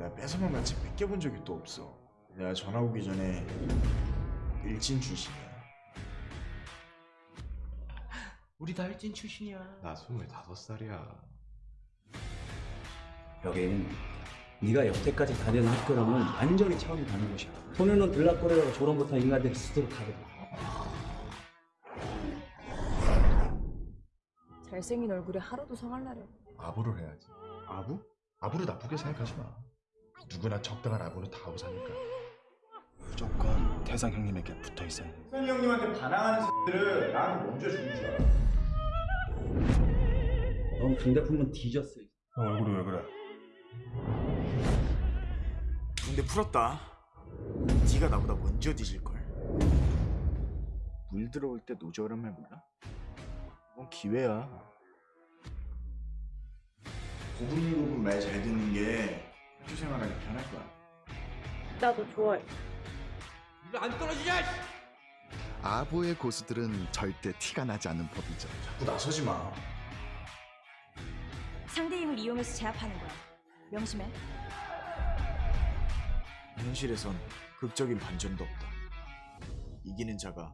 내가 뺏어만 마치 뺏겨본 적이 또 없어. 내가 전화 오기 전에 일진 출신이야. 우리 다 일진 출신이야. 나 스물다섯 살이야. 여긴 네가 여태까지 다니는 학교랑은 완전히 차원이 다른 곳이야. 소년은 들락거리다가 졸업 못한 인간들이 스스로 가거든. 잘생긴 얼굴에 하루도 성할라려. 아부를 해야지. 아부? 아부를 나쁘게 생각하지 마. 누구나 적당한 아부는 다 하고 사니까. 무조건 태상 형님에게 붙어 있어야 돼. 선이 형님한테 반항하는 새들을 나한테 먼저 주는 줄 알아. 넌 강대품은 뒤졌어. 형 얼굴이 왜 그래? 근데 풀었다. 네가 나보다 먼저 뒤질 걸. 물 들어올 때 노저란 말 몰라? 이건 기회야. 고분고분 말 잘 듣는 게 학교 생활하기 편할 거야. 나도 좋아해. 안 떨어지냐? 아부의 고수들은 절대 티가 나지 않는 법이죠. 자꾸 나서지 마. 상대 힘을 이용해서 제압하는 거야. 명심해. 현실에선 극적인 반전도 없다. 이기는 자가